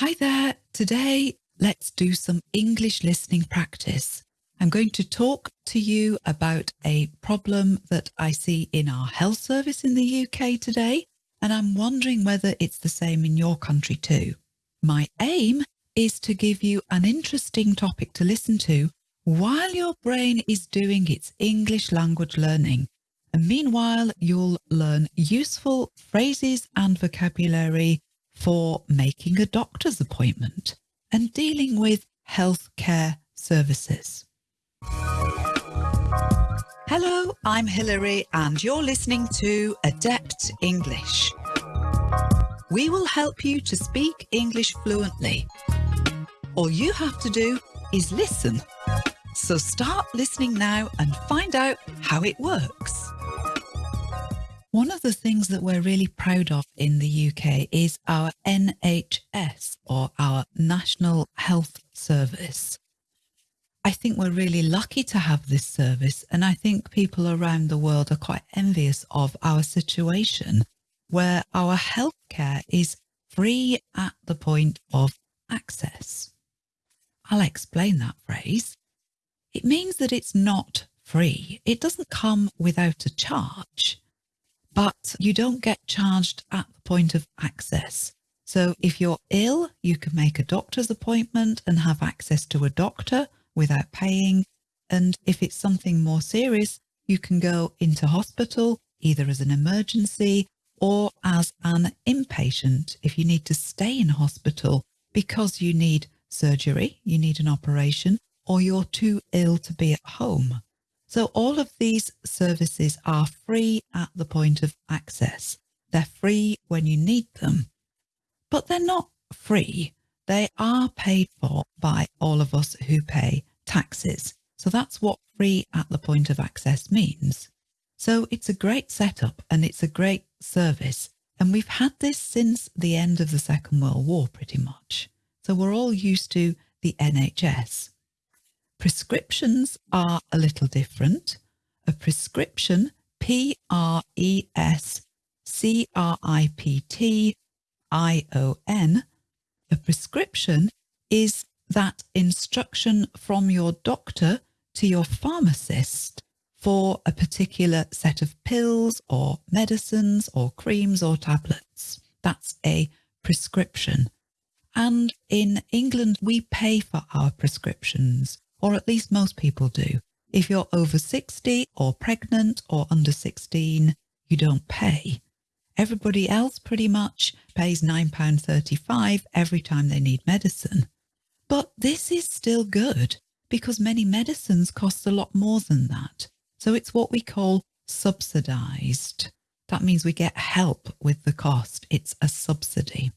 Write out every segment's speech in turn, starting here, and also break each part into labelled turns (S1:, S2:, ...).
S1: Hi there. Today, let's do some English listening practice. I'm going to talk to you about a problem that I see in our health service in the UK today, and I'm wondering whether it's the same in your country too. My aim is to give you an interesting topic to listen to while your brain is doing its English language learning. And meanwhile, you'll learn useful phrases and vocabulary for making a doctor's appointment and dealing with healthcare services. Hello, I'm Hilary and you're listening to Adept English. We will help you to speak English fluently. All you have to do is listen. So start listening now and find out how it works. One of the things that we're really proud of in the UK is our NHS or our National Health Service. I think we're really lucky to have this service and I think people around the world are quite envious of our situation where our healthcare is free at the point of access. I'll explain that phrase. It means that it's not free. It doesn't come without a charge but you don't get charged at the point of access. So if you're ill, you can make a doctor's appointment and have access to a doctor without paying. And if it's something more serious, you can go into hospital either as an emergency or as an inpatient if you need to stay in hospital because you need surgery, you need an operation, or you're too ill to be at home. So all of these services are free at the point of access. They're free when you need them, but they're not free. They are paid for by all of us who pay taxes. So that's what free at the point of access means. So it's a great setup and it's a great service. And we've had this since the end of the Second World War pretty much. So we're all used to the NHS. Prescriptions are a little different. A prescription, P-R-E-S-C-R-I-P-T-I-O-N, a prescription is that instruction from your doctor to your pharmacist for a particular set of pills or medicines or creams or tablets. That's a prescription. And in England, we pay for our prescriptions or at least most people do. If you're over 60 or pregnant or under 16, you don't pay. Everybody else pretty much pays £9.35 every time they need medicine. But this is still good because many medicines cost a lot more than that. So it's what we call subsidised. That means we get help with the cost. It's a subsidy.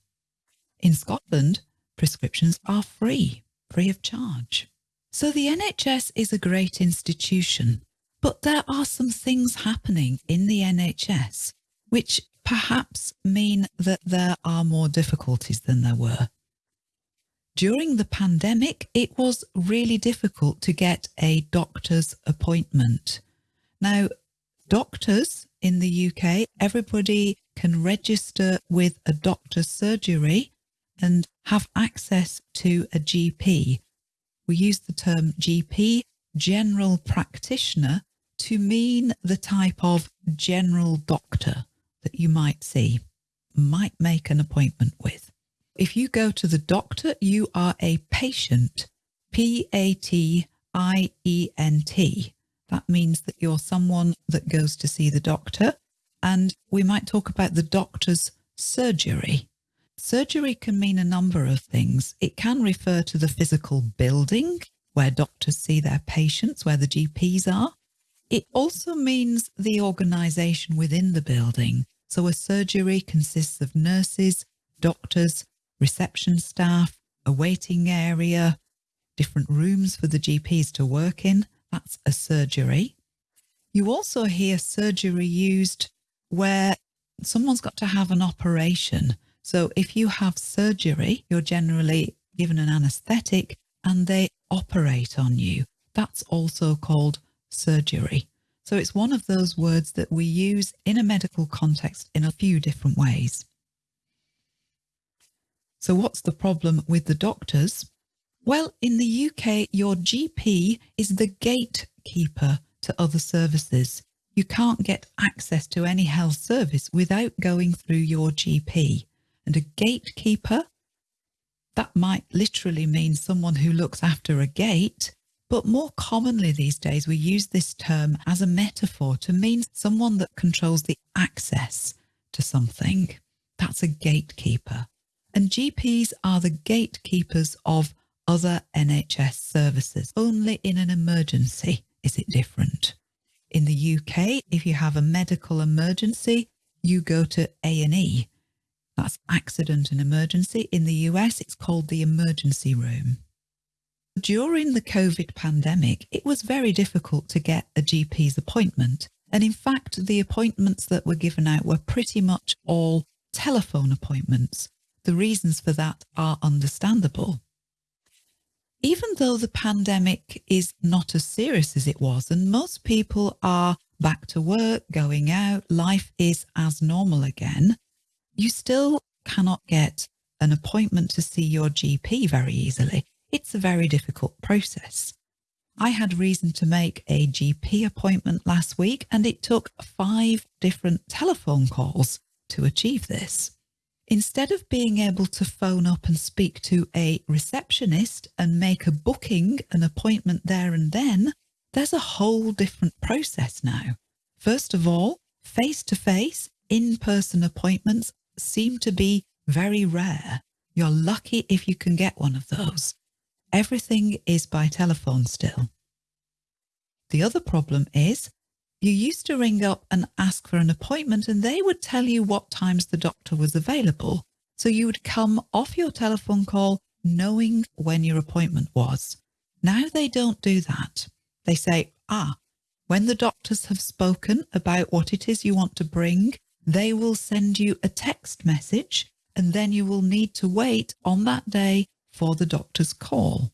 S1: In Scotland, prescriptions are free, free of charge. So the NHS is a great institution, but there are some things happening in the NHS which perhaps mean that there are more difficulties than there were. During the pandemic, it was really difficult to get a doctor's appointment. Now, doctors in the UK, everybody can register with a doctor's surgery and have access to a GP we use the term GP, general practitioner, to mean the type of general doctor that you might see, might make an appointment with. If you go to the doctor, you are a patient, P-A-T-I-E-N-T. That means that you're someone that goes to see the doctor. And we might talk about the doctor's surgery. Surgery can mean a number of things. It can refer to the physical building where doctors see their patients, where the GPs are. It also means the organisation within the building. So a surgery consists of nurses, doctors, reception staff, a waiting area, different rooms for the GPs to work in. That's a surgery. You also hear surgery used where someone's got to have an operation. So if you have surgery, you're generally given an anesthetic and they operate on you. That's also called surgery. So it's one of those words that we use in a medical context in a few different ways. So what's the problem with the doctors? Well, in the UK, your GP is the gatekeeper to other services. You can't get access to any health service without going through your GP. And a gatekeeper, that might literally mean someone who looks after a gate, but more commonly these days we use this term as a metaphor to mean someone that controls the access to something. That's a gatekeeper. And GPs are the gatekeepers of other NHS services. Only in an emergency is it different. In the UK, if you have a medical emergency, you go to A&E. That's accident and emergency. In the US, it's called the emergency room. During the COVID pandemic, it was very difficult to get a GP's appointment. And in fact, the appointments that were given out were pretty much all telephone appointments. The reasons for that are understandable even though the pandemic is not as serious as it was and most people are back to work, going out, life is as normal again, you still cannot get an appointment to see your GP very easily. It's a very difficult process. I had reason to make a GP appointment last week and it took five different telephone calls to achieve this instead of being able to phone up and speak to a receptionist and make a booking, an appointment there and then, there's a whole different process now. First of all, face-to-face, in-person appointments seem to be very rare. You're lucky if you can get one of those. Everything is by telephone still. The other problem is you used to ring up and ask for an appointment and they would tell you what times the doctor was available. So you would come off your telephone call knowing when your appointment was. Now they don't do that. They say, ah, when the doctors have spoken about what it is you want to bring, they will send you a text message and then you will need to wait on that day for the doctor's call.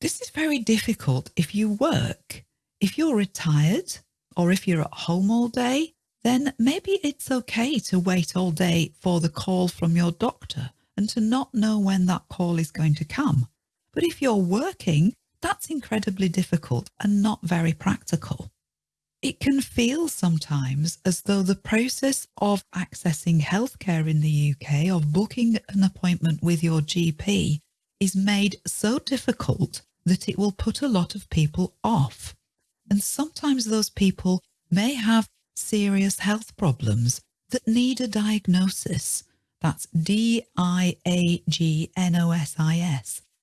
S1: This is very difficult if you work if you're retired or if you're at home all day, then maybe it's okay to wait all day for the call from your doctor and to not know when that call is going to come. But if you're working, that's incredibly difficult and not very practical. It can feel sometimes as though the process of accessing healthcare in the UK, of booking an appointment with your GP, is made so difficult that it will put a lot of people off. And sometimes those people may have serious health problems that need a diagnosis. That's D-I-A-G-N-O-S-I-S.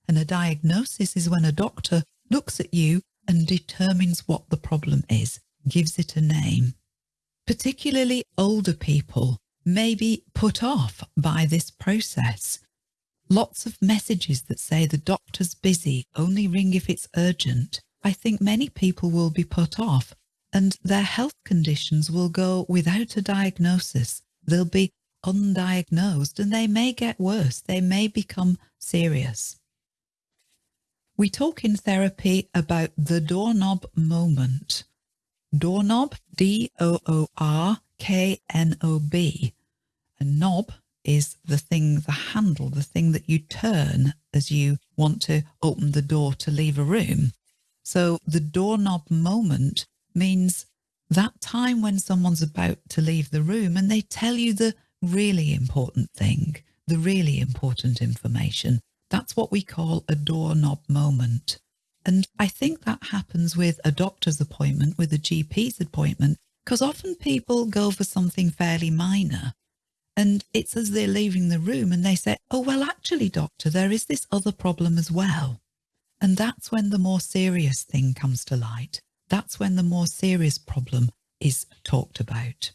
S1: And a diagnosis is when a doctor looks at you and determines what the problem is, gives it a name. Particularly older people may be put off by this process. Lots of messages that say the doctor's busy, only ring if it's urgent. I think many people will be put off and their health conditions will go without a diagnosis. They'll be undiagnosed and they may get worse. They may become serious. We talk in therapy about the doorknob moment. Doorknob, D-O-O-R-K-N-O-B. A knob is the thing, the handle, the thing that you turn as you want to open the door to leave a room. So the doorknob moment means that time when someone's about to leave the room and they tell you the really important thing, the really important information. That's what we call a doorknob moment. And I think that happens with a doctor's appointment, with a GP's appointment, because often people go for something fairly minor. And it's as they're leaving the room and they say, oh, well, actually, doctor, there is this other problem as well. And that's when the more serious thing comes to light. That's when the more serious problem is talked about.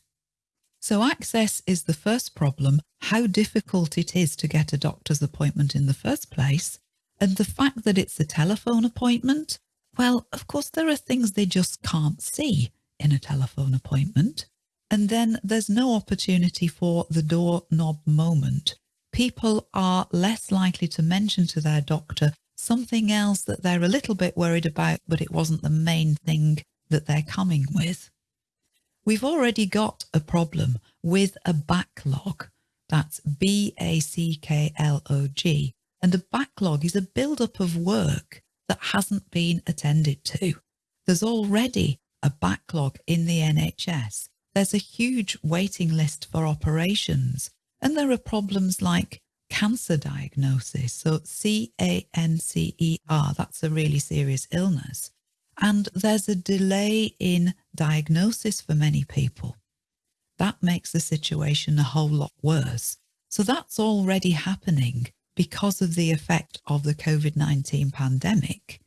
S1: So access is the first problem, how difficult it is to get a doctor's appointment in the first place. And the fact that it's a telephone appointment, well, of course, there are things they just can't see in a telephone appointment. And then there's no opportunity for the doorknob moment. People are less likely to mention to their doctor something else that they're a little bit worried about, but it wasn't the main thing that they're coming with. We've already got a problem with a backlog. That's B-A-C-K-L-O-G. And a backlog is a build-up of work that hasn't been attended to. There's already a backlog in the NHS. There's a huge waiting list for operations. And there are problems like cancer diagnosis. So C-A-N-C-E-R, that's a really serious illness. And there's a delay in diagnosis for many people. That makes the situation a whole lot worse. So that's already happening because of the effect of the COVID-19 pandemic.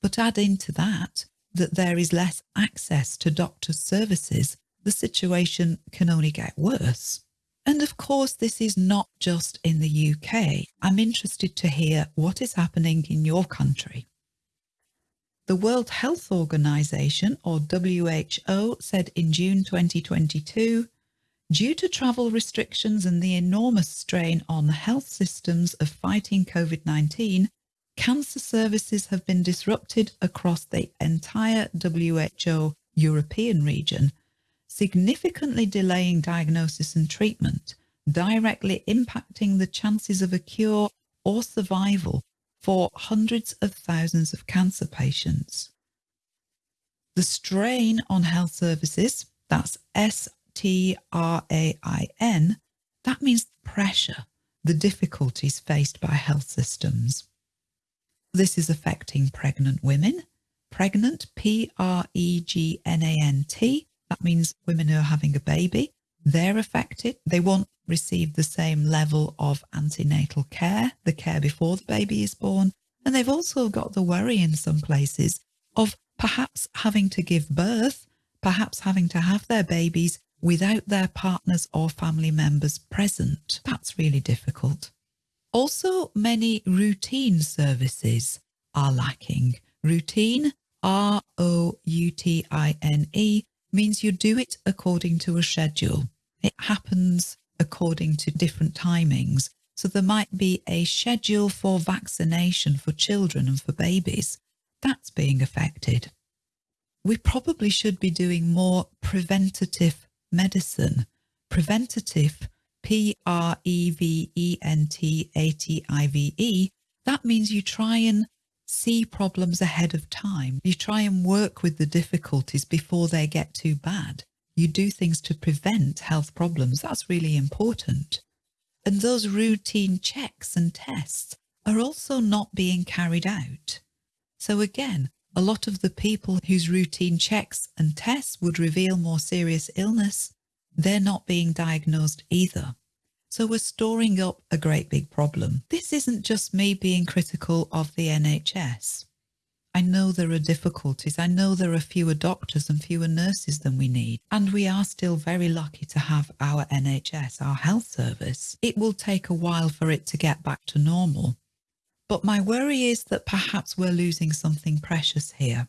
S1: But add into that, that there is less access to doctors' services, the situation can only get worse. And of course, this is not just in the UK. I'm interested to hear what is happening in your country. The World Health Organization, or WHO, said in June 2022, due to travel restrictions and the enormous strain on health systems of fighting COVID-19, cancer services have been disrupted across the entire WHO European region, significantly delaying diagnosis and treatment, directly impacting the chances of a cure or survival for hundreds of thousands of cancer patients. The strain on health services, that's S-T-R-A-I-N, that means pressure, the difficulties faced by health systems. This is affecting pregnant women, pregnant, P-R-E-G-N-A-N-T, that means women who are having a baby, they're affected. They won't receive the same level of antenatal care, the care before the baby is born. And they've also got the worry in some places of perhaps having to give birth, perhaps having to have their babies without their partners or family members present. That's really difficult. Also, many routine services are lacking. Routine, R-O-U-T-I-N-E, means you do it according to a schedule. It happens according to different timings. So there might be a schedule for vaccination for children and for babies. That's being affected. We probably should be doing more preventative medicine. Preventative, P-R-E-V-E-N-T-A-T-I-V-E, that means you try and see problems ahead of time. You try and work with the difficulties before they get too bad. You do things to prevent health problems. That's really important. And those routine checks and tests are also not being carried out. So again, a lot of the people whose routine checks and tests would reveal more serious illness, they're not being diagnosed either. So we're storing up a great big problem. This isn't just me being critical of the NHS. I know there are difficulties. I know there are fewer doctors and fewer nurses than we need. And we are still very lucky to have our NHS, our health service. It will take a while for it to get back to normal. But my worry is that perhaps we're losing something precious here.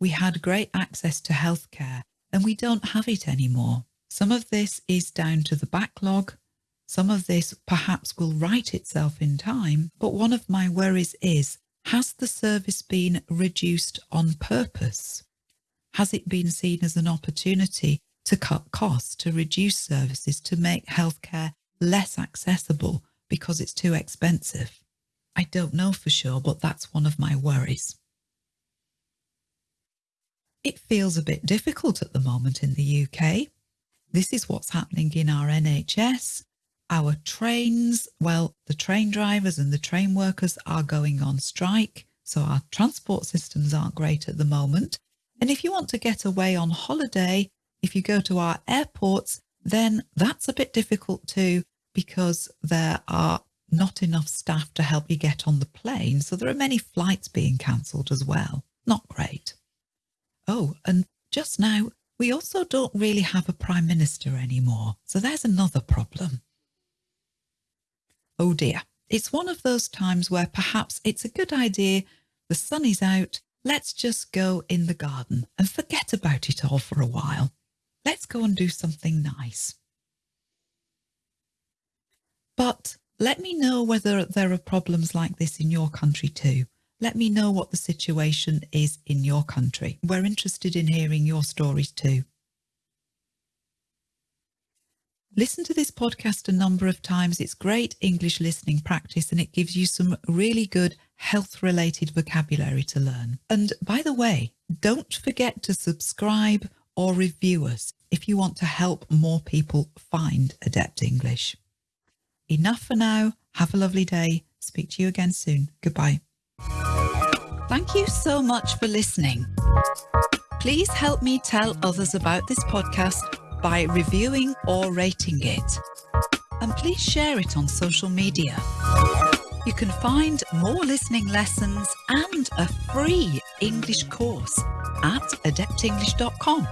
S1: We had great access to healthcare and we don't have it anymore. Some of this is down to the backlog, some of this perhaps will right itself in time, but one of my worries is, has the service been reduced on purpose? Has it been seen as an opportunity to cut costs, to reduce services, to make healthcare less accessible because it's too expensive? I don't know for sure, but that's one of my worries. It feels a bit difficult at the moment in the UK. This is what's happening in our NHS. Our trains, well, the train drivers and the train workers are going on strike, so our transport systems aren't great at the moment. And if you want to get away on holiday, if you go to our airports, then that's a bit difficult too, because there are not enough staff to help you get on the plane. So there are many flights being cancelled as well. Not great. Oh, and just now, we also don't really have a prime minister anymore. So there's another problem. Oh dear, it's one of those times where perhaps it's a good idea, the sun is out, let's just go in the garden and forget about it all for a while. Let's go and do something nice. But let me know whether there are problems like this in your country too. Let me know what the situation is in your country. We're interested in hearing your stories too. Listen to this podcast a number of times. It's great English listening practice and it gives you some really good health related vocabulary to learn. And by the way, don't forget to subscribe or review us if you want to help more people find Adept English. Enough for now. Have a lovely day. Speak to you again soon. Goodbye. Thank you so much for listening. Please help me tell others about this podcast by reviewing or rating it. And please share it on social media. You can find more listening lessons and a free English course at adeptenglish.com.